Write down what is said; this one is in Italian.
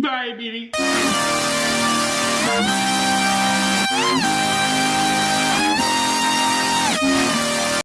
Dai, Billy.